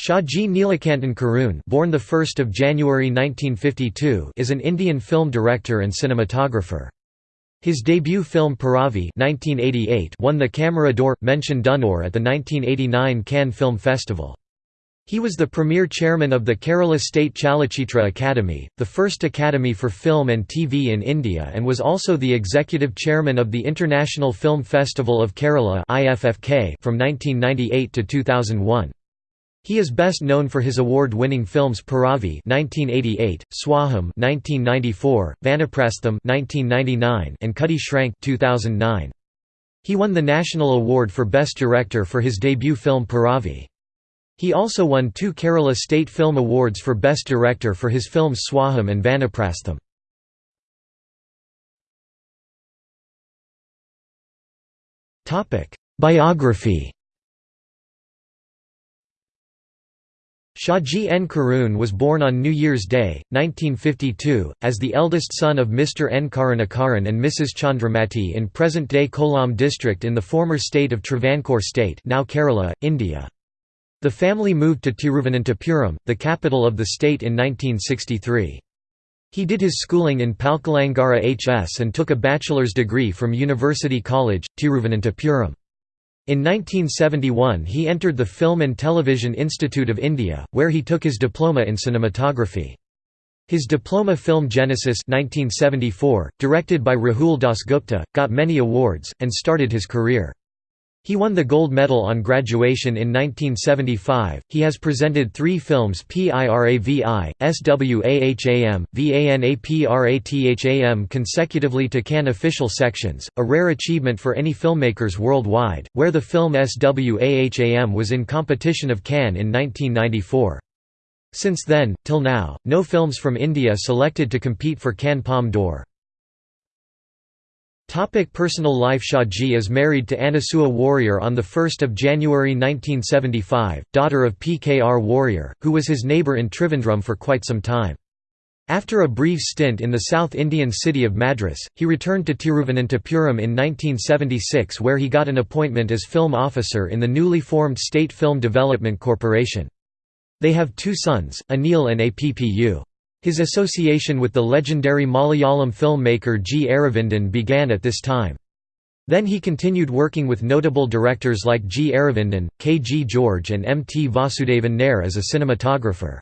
Shaji Neelakantan Karun born 1 January 1952 is an Indian film director and cinematographer. His debut film Piravi 1988 won the Camera d'Or mention d'honneur at the 1989 Cannes Film Festival. He was the premier chairman of the Kerala State Chalachitra Academy, the first academy for film and TV in India and was also the executive chairman of the International Film Festival of Kerala from 1998 to 2001. He is best known for his award-winning films Piravi (1988), Swaham (1994), Vanaprastham (1999), and Kutty Srank (2009). He won the National Award for Best Director for his debut film Piravi. He also won two Kerala State Film Awards for Best Director for his films Swaham and Vanaprastham. Biography Shaji N. Karun was born on New Year's Day, 1952, as the eldest son of Mr. N. Karunakaran and Mrs. Chandramati in present-day Kollam district in the former state of Travancore state now Kerala, India. The family moved to Tiruvananthapuram, the capital of the state in 1963. He did his schooling in Palkulangara HS and took a bachelor's degree from University College, Tiruvananthapuram. In 1971 he entered the Film and Television Institute of India, where he took his diploma in cinematography. His diploma film Genesis 1974, directed by Rahul Dasgupta, got many awards, and started his career. He won the gold medal on graduation in 1975. He has presented three films PIRAVI, SWAHAM, VANAPRASTHAM consecutively to Cannes official sections, a rare achievement for any filmmakers worldwide, where the film SWAHAM was in competition of Cannes in 1994. Since then, till now, no films from India selected to compete for Cannes Palme d'Or. Topic personal life Shaji is married to Anasua Warrier on 1 January 1975, daughter of PKR Warrier, who was his neighbour in Trivandrum for quite some time. After a brief stint in the South Indian city of Madras, he returned to Tiruvananthapuram in 1976 where he got an appointment as film officer in the newly formed State Film Development Corporation. They have two sons, Anil and Appu. His association with the legendary Malayalam filmmaker G. Aravindan began at this time. Then he continued working with notable directors like G. Aravindan, K. G. George and M. T. Vasudevan Nair as a cinematographer.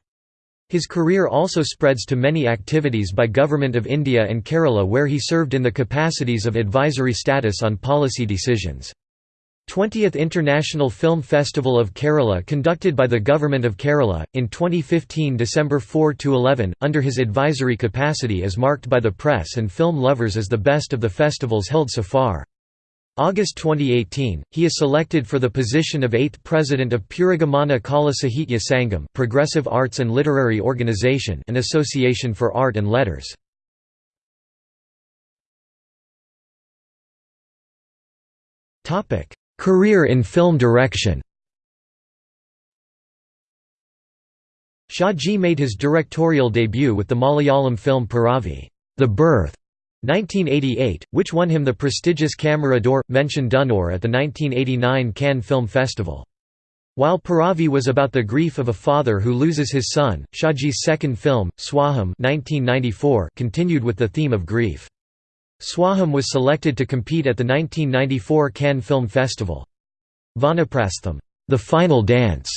His career also spreads to many activities by Government of India and Kerala where he served in the capacities of advisory status on policy decisions. 20th International Film Festival of Kerala conducted by the Government of Kerala, in 2015 December 4–11, under his advisory capacity is marked by the press and film lovers as the best of the festivals held so far. August 2018, he is selected for the position of 8th President of Purogamana Kala Sahitya Sangam Progressive Arts and Literary Organization an association for art and letters. Career in film direction Shaji made his directorial debut with the Malayalam film Piravi The Birth, 1988, which won him the prestigious Camera d'Or mention d'honneur at the 1989 Cannes Film Festival. While Piravi was about the grief of a father who loses his son, Shaji's second film, Swaham 1994, continued with the theme of grief. Swaham was selected to compete at the 1994 Cannes Film Festival. Vanaprastham, The Final Dance,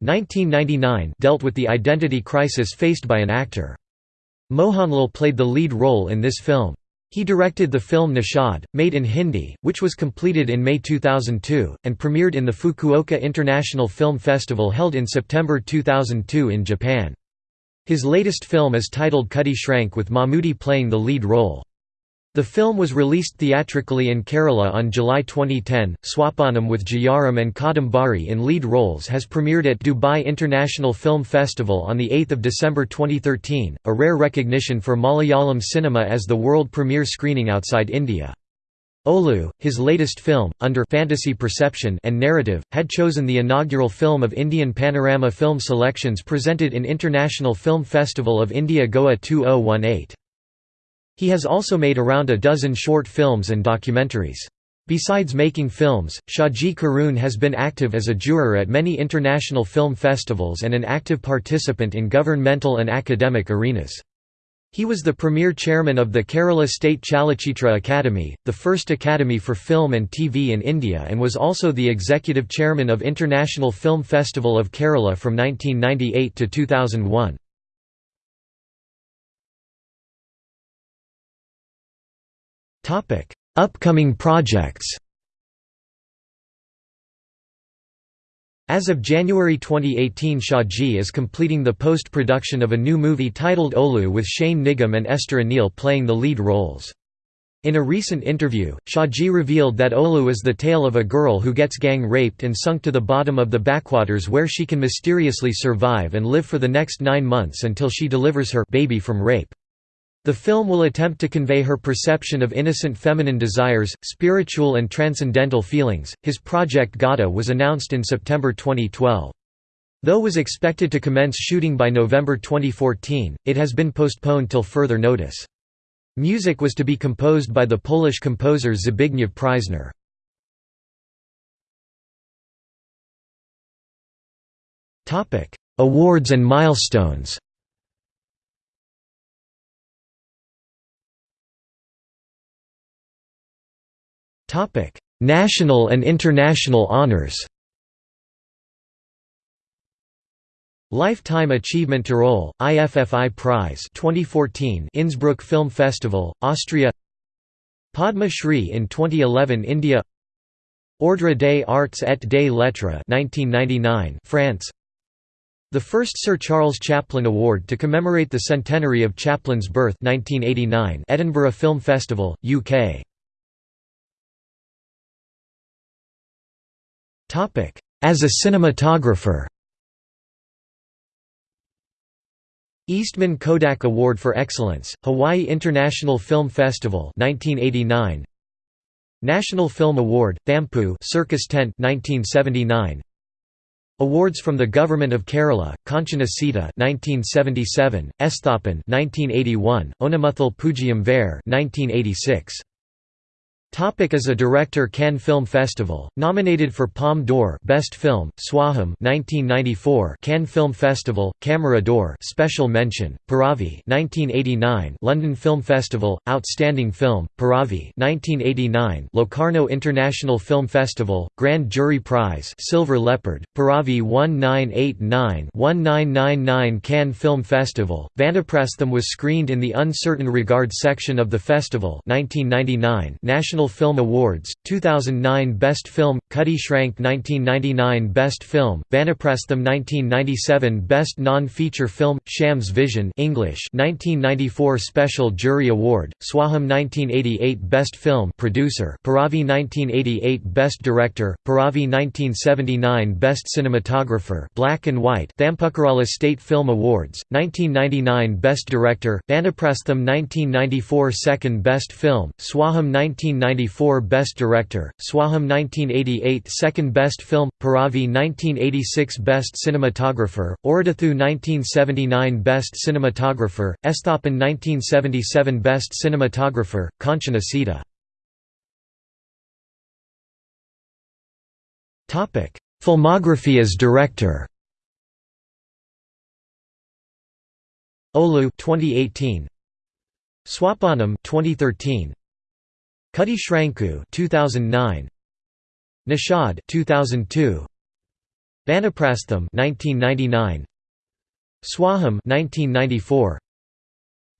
1999, dealt with the identity crisis faced by an actor. Mohanlal played the lead role in this film. He directed the film Nishad, made in Hindi, which was completed in May 2002, and premiered in the Fukuoka International Film Festival held in September 2002 in Japan. His latest film is titled Kutty Srank with Mammootty playing the lead role. The film was released theatrically in Kerala on July 2010. Swapanam with Jayaram and Kadambari in lead roles has premiered at Dubai International Film Festival on 8 December 2013, a rare recognition for Malayalam cinema as the world premiere screening outside India. Olu, his latest film, under fantasy perception and narrative, had chosen the inaugural film of Indian Panorama Film Selections presented in International Film Festival of India Goa 2018. He has also made around a dozen short films and documentaries. Besides making films, Shaji Karun has been active as a juror at many international film festivals and an active participant in governmental and academic arenas. He was the premier chairman of the Kerala State Chalachitra Academy, the first academy for film and TV in India and was also the executive chairman of International Film Festival of Kerala from 1998 to 2001. Upcoming projects As of January 2018 Shaji is completing the post-production of a new movie titled Olu with Shane Nigam and Esther Anil playing the lead roles. In a recent interview, Shaji revealed that Olu is the tale of a girl who gets gang raped and sunk to the bottom of the backwaters where she can mysteriously survive and live for the next nine months until she delivers her baby from rape. The film will attempt to convey her perception of innocent feminine desires, spiritual and transcendental feelings. His project Gata was announced in September 2012. Though was expected to commence shooting by November 2014, it has been postponed till further notice. Music was to be composed by the Polish composer Zbigniew Preisner. Awards and milestones Topic: National and international honors. Lifetime Achievement Tirol, IFFI Prize 2014 Innsbruck Film Festival, Austria. Padma Shri in 2011 India. Ordre des Arts et des Lettres 1999 France. The first Sir Charles Chaplin Award to commemorate the centenary of Chaplin's birth 1989 Edinburgh Film Festival, UK As a cinematographer. Eastman Kodak Award for Excellence, Hawaii International Film Festival 1989 National Film Award, Thampu Circus Tent 1979 Awards from the Government of Kerala, Kanchana Sita 1977, Esthapan 1981, Onamuthal Pujiyam Vare 1986 Topic as a director Cannes Film Festival, nominated for Palme d'Or Best Film, Swaham 1994 Cannes Film Festival, Camera d'Or Special Mention, Piravi 1989 London Film Festival, Outstanding Film, Piravi 1989 Locarno International Film Festival, Grand Jury Prize Silver Leopard, Piravi 1989-1999 Cannes Film Festival, Vanaprastham was screened in the Un Certain Regard section of the festival 1999 National National Film Awards, 2009 Best Film, Kutty Srank 1999 Best Film, Vanaprastham 1997 Best Non-Feature Film, Shams Vision English 1994 Special Jury Award, Swaham 1988 Best Film Producer, Piravi 1988 Best Director, Piravi 1979 Best Cinematographer Black and White Thampukarala State Film Awards, 1999 Best Director, Vanaprastham 1994 Second Best Film, Swaham 1990 1994 Best Director, Swaham 1988 Second Best Film, Piravi 1986 Best Cinematographer, Oridathu 1979 Best Cinematographer, Esthapan 1977 Best Cinematographer, Kanchana Sita. Filmography as director. Olu 2018 Swapanam 2013 Kutty Shranku 2009 Nishad 2002 Vanaprastham 1999 Swaham 1994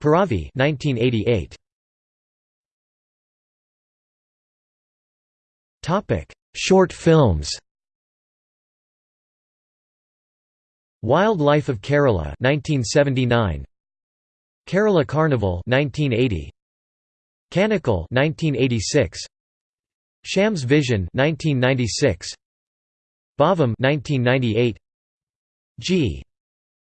Piravi 1988 Topic Short films. Wildlife of Kerala 1979 Kerala Carnival 1980 Kanakal 1986 Shams Vision 1996 Bhavam 1998 G.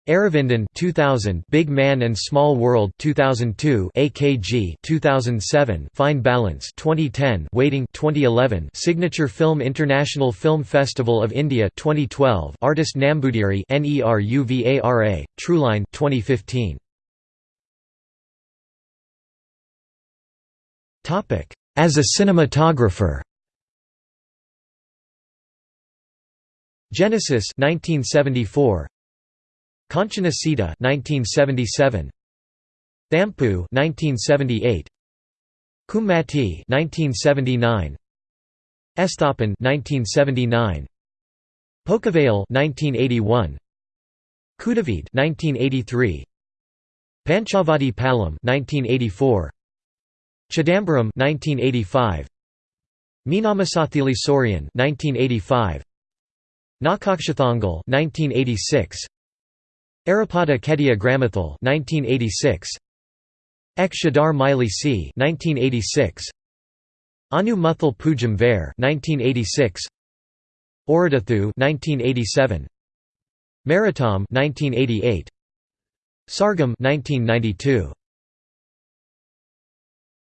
Aravindan 2000 Big Man and Small World 2002 AKG 2007 Fine Balance 2010 Waiting 2011 Signature Film International Film Festival of India 2012 Artist Nambudiri NERUVARA Trueline 2015 As a cinematographer. Genesis 1974 Kanchana Sita 1977 Thampu 1978 Kummati 1979 Esthapan 1979 Pokavale 1981 Kudavid 1983 Panchavati Palam 1984 Chidambaram 1985 Meenamasathili Sourian 1985 Nakakshathangal 1986 Arapada Kedia Gramathal 1986 Ek Shadar Miley C 1986 Anu Muthal Pujam Vair 1986 Oridathu 1987 Maritam 1988 Sargam 1992